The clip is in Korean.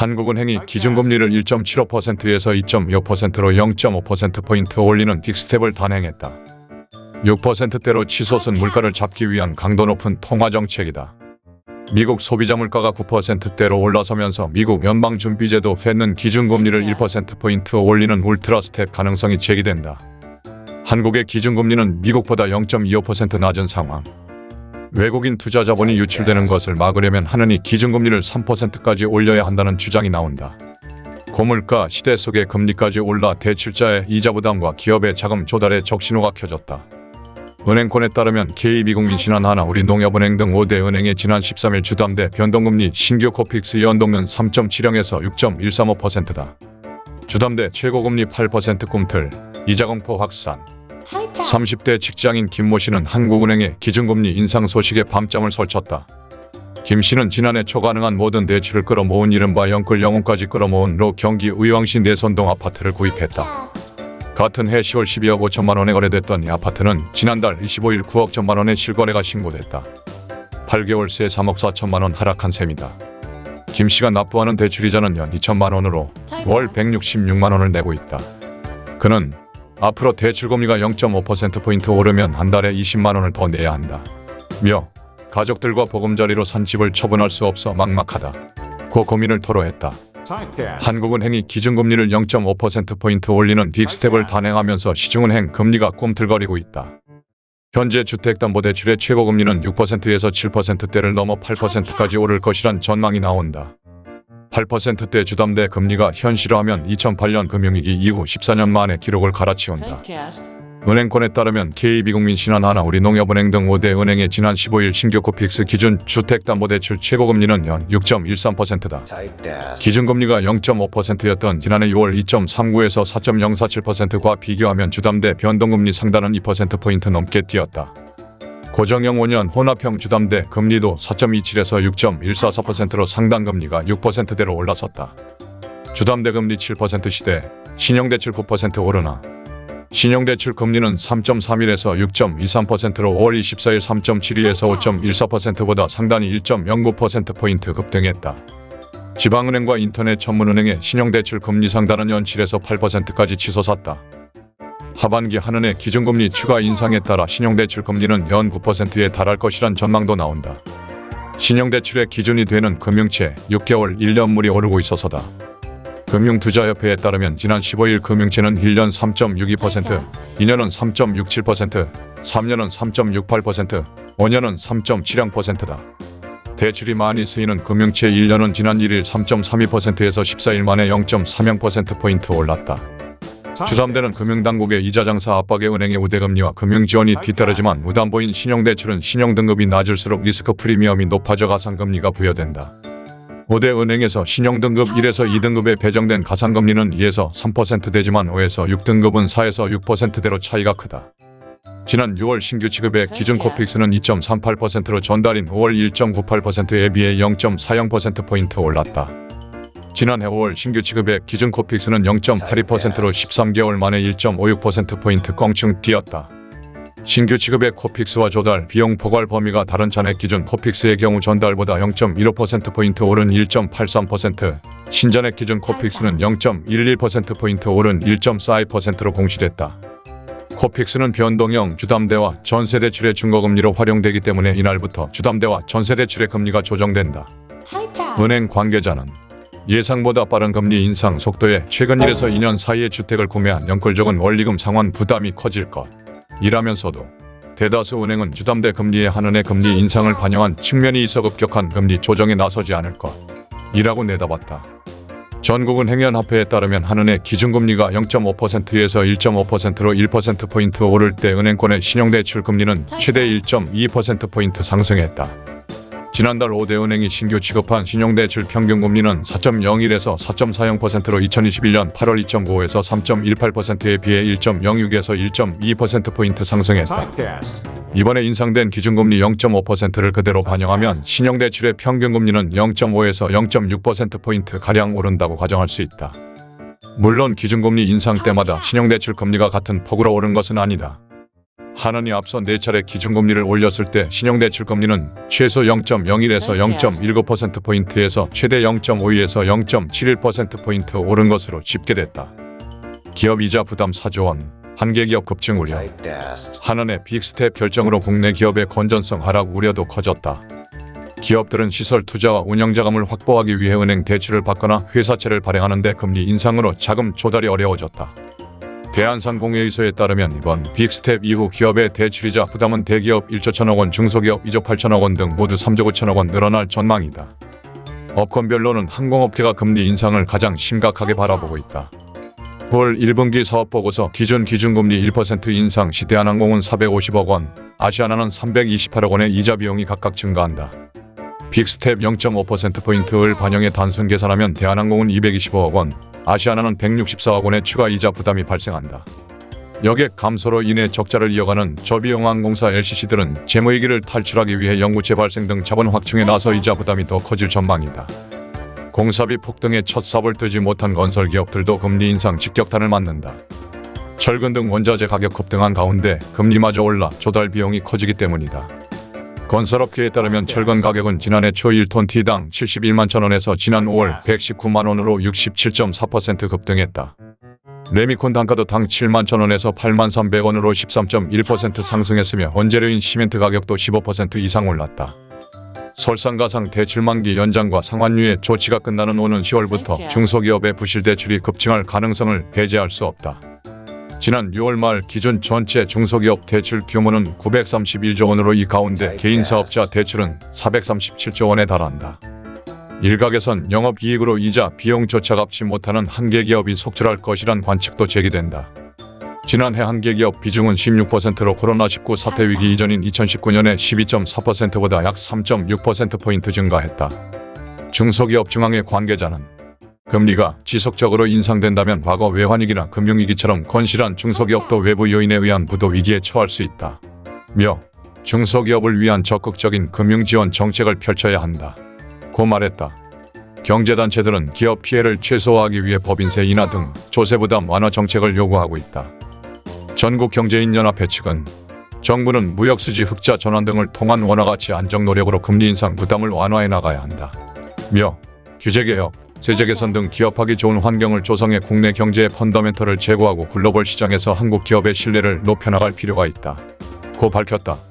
한국은행이 기준금리를 1.75%에서 2.6%로 0.5%포인트 올리는 빅스텝을 단행했다. 6%대로 치솟은 물가를 잡기 위한 강도 높은 통화정책이다. 미국 소비자 물가가 9%대로 올라서면서 미국 연방준비제도 Fed는 기준금리를 1%포인트 올리는 울트라 스텝 가능성이 제기된다. 한국의 기준금리는 미국보다 0.25% 낮은 상황. 외국인 투자 자본이 유출되는 것을 막으려면 한은이 기준금리를 3%까지 올려야 한다는 주장이 나온다. 고물가 시대 속에 금리까지 올라 대출자의 이자 부담과 기업의 자금 조달에 적신호가 켜졌다. 은행권에 따르면 KB국민 신한하나 우리 농협은행 등 5대 은행의 지난 13일 주담대 변동금리 신규 코픽스 연동은 3.70에서 6.135%다. 주담대 최고금리 8% 꿈틀, 이자공포 확산. 30대 직장인 김모 씨는 한국은행의 기준금리 인상 소식에 밤잠을 설쳤다. 김 씨는 지난해 초가능한 모든 대출을 끌어모은 이른바 영끌 영혼까지 끌어모은 로 경기 의왕시 내선동 아파트를 구입했다. 같은 해 10월 12억 5천만 원에 거래됐던 이 아파트는 지난달 25일 9억 천만 원의 실거래가 신고됐다. 8개월 새 3억 4천만 원 하락한 셈이다. 김 씨가 납부하는 대출이자는 연 2천만 원으로 월 166만 원을 내고 있다. 그는 앞으로 대출금리가 0.5%포인트 오르면 한 달에 20만 원을 더 내야 한다. 며 가족들과 보금자리로 산 집을 처분할 수 없어 막막하다. 고 고민을 토로했다. 한국은행이 기준금리를 0.5%포인트 올리는 빅스텝을 단행하면서 시중은행 금리가 꿈틀거리고 있다. 현재 주택담보대출의 최고금리는 6%에서 7%대를 넘어 8%까지 오를 것이란 전망이 나온다. 8%대 주담대 금리가 현실화하면 2008년 금융위기 이후 14년 만에 기록을 갈아치운다. 은행권에 따르면 KB국민 신한 하나 우리농협은행 등 5대 은행의 지난 15일 신규 코픽스 기준 주택담보대출 최고금리는 연 6.13%다. 기준금리가 0.5%였던 지난해 6월 2.39에서 4.047%과 비교하면 주담대 변동금리 상단은 2%포인트 넘게 뛰었다. 고정형 5년 혼합형 주담대 금리도 4.27에서 6.144%로 상단금리가 6%대로 올라섰다. 주담대 금리 7% 시대, 신용대출 9% 오르나 신용대출 금리는 3.31에서 6.23%로 5월 24일 3.72에서 5.14%보다 상단이 1.09%포인트 급등했다. 지방은행과 인터넷 전문은행의 신용대출 금리 상단은 연 7에서 8%까지 치솟았다. 하반기 한은의 기준금리 추가 인상에 따라 신용대출 금리는 연 9%에 달할 것이란 전망도 나온다. 신용대출의 기준이 되는 금융채 6개월 1년물이 오르고 있어서다. 금융투자협회에 따르면 지난 15일 금융채는 1년 3.62%, 2년은 3.67%, 3년은 3.68%, 5년은 3.70%다. 대출이 많이 쓰이는 금융채 1년은 지난 1일 3.32%에서 14일 만에 0.30%포인트 올랐다. 주담대는 금융당국의 이자 장사 압박에 은행의 우대금리와 금융지원이 뒤따르지만 무담보인 신용대출은 신용등급이 낮을수록 리스크 프리미엄이 높아져 가상금리가 부여된다. 5대 은행에서 신용등급 1에서 2등급에 배정된 가산금리는 2에서 3%대지만 5에서 6등급은 4에서 6%대로 차이가 크다. 지난 6월 신규 취급액 기준 코픽스는 2.38%로 전달인 5월 1.98%에 비해 0.40%포인트 올랐다. 지난해 5월 신규 취급액 기준 코픽스는 0.82%로 13개월 만에 1.56%포인트 껑충 뛰었다. 신규 취급액 코픽스와 조달, 비용 포괄 범위가 다른 잔액 기준 코픽스의 경우 전달보다 0.15%포인트 오른 1.83%, 신잔액 기준 코픽스는 0.11%포인트 오른 1.42%로 공시됐다. 코픽스는 변동형 주담대와 전세대출의 중거금리로 활용되기 때문에 이날부터 주담대와 전세대출의 금리가 조정된다. 은행 관계자는 예상보다 빠른 금리 인상 속도에 최근 1에서 2년 사이에 주택을 구매한 연끌적은 원리금 상환 부담이 커질 것. 이라면서도 대다수 은행은 주담대 금리의 한은의 금리 인상을 반영한 측면이 있어 급격한 금리 조정에 나서지 않을 것. 이라고 내다봤다. 전국은행연합회에 따르면 한은의 기준금리가 0.5%에서 1.5%로 1%포인트 오를 때 은행권의 신용대출 금리는 최대 1.2%포인트 상승했다. 지난달 5대 은행이 신규 취급한 신용대출 평균금리는 4.01에서 4.40%로 2021년 8월 2.95에서 3.18%에 비해 1.06에서 1.2%포인트 상승했다. 이번에 인상된 기준금리 0.5%를 그대로 반영하면 신용대출의 평균금리는 0.5에서 0.6%포인트 가량 오른다고 가정할 수 있다. 물론 기준금리 인상 때마다 신용대출 금리가 같은 폭으로 오른 것은 아니다. 한은이 앞서 4차례 기준금리를 올렸을 때 신용대출금리는 최소 0.01에서 0.19%포인트에서 최대 0.52에서 0.71%포인트 오른 것으로 집계됐다. 기업 이자 부담 4조 원, 한계기업 급증 우려, 한은의 빅스텝 결정으로 국내 기업의 건전성 하락 우려도 커졌다. 기업들은 시설 투자와 운영 자금을 확보하기 위해 은행 대출을 받거나 회사채를 발행하는 데 금리 인상으로 자금 조달이 어려워졌다. 대한상공회의소에 따르면 이번 빅스텝 이후 기업의 대출이자 부담은 대기업 1조 1천억 원, 중소기업 2조 8천억 원 등 모두 3조 9천억 원 늘어날 전망이다. 업권별로는 항공업계가 금리 인상을 가장 심각하게 바라보고 있다. 올 1분기 사업보고서 기준 기준금리 1% 인상 시 대한항공은 450억 원, 아시아나는 328억 원의 이자 비용이 각각 증가한다. 빅스텝 0.5%포인트를 반영해 단순 계산하면 대한항공은 225억 원, 아시아나는 164억 원의 추가 이자 부담이 발생한다. 여객 감소로 인해 적자를 이어가는 저비용항공사 LCC들은 재무위기를 탈출하기 위해 연구체 발생 등 자본 확충에 나서 이자 부담이 더 커질 전망이다. 공사비 폭등에 첫 삽을 뜨지 못한 건설기업들도 금리 인상 직격탄을 맞는다. 철근 등 원자재 가격 급등한 가운데 금리마저 올라 조달 비용이 커지기 때문이다. 건설업계에 따르면 철근 가격은 지난해 초 1톤 T당 71만 천원에서 지난 5월 119만 원으로 67.4% 급등했다. 레미콘 단가도 당 7만 천원에서 8만 300원으로 13.1% 상승했으며 원재료인 시멘트 가격도 15% 이상 올랐다. 설상가상 대출 만기 연장과 상환류의 조치가 끝나는 오는 10월부터 중소기업의 부실 대출이 급증할 가능성을 배제할 수 없다. 지난 6월 말 기준 전체 중소기업 대출 규모는 931조 원으로 이 가운데 개인 사업자 대출은 437조 원에 달한다. 일각에선 영업이익으로 이자 비용조차 갚지 못하는 한계 기업이 속출할 것이란 관측도 제기된다. 지난해 한계 기업 비중은 16%로 코로나19 사태 위기 이전인 2019년에 12.4%보다 약 3.6%포인트 증가했다. 중소기업 중앙회 관계자는 금리가 지속적으로 인상된다면 과거 외환위기나 금융위기처럼 건실한 중소기업도 외부 요인에 의한 부도 위기에 처할 수 있다. 며 중소기업을 위한 적극적인 금융지원 정책을 펼쳐야 한다. 고 말했다. 경제단체들은 기업 피해를 최소화하기 위해 법인세 인하 등 조세부담 완화 정책을 요구하고 있다. 전국경제인연합회 측은 정부는 무역수지 흑자 전환 등을 통한 원화가치 안정 노력으로 금리 인상 부담을 완화해 나가야 한다. 며 규제개혁, 세제 개선 등 기업하기 좋은 환경을 조성해 국내 경제의 펀더멘털을 제고하고 글로벌 시장에서 한국 기업의 신뢰를 높여나갈 필요가 있다. 고 밝혔다.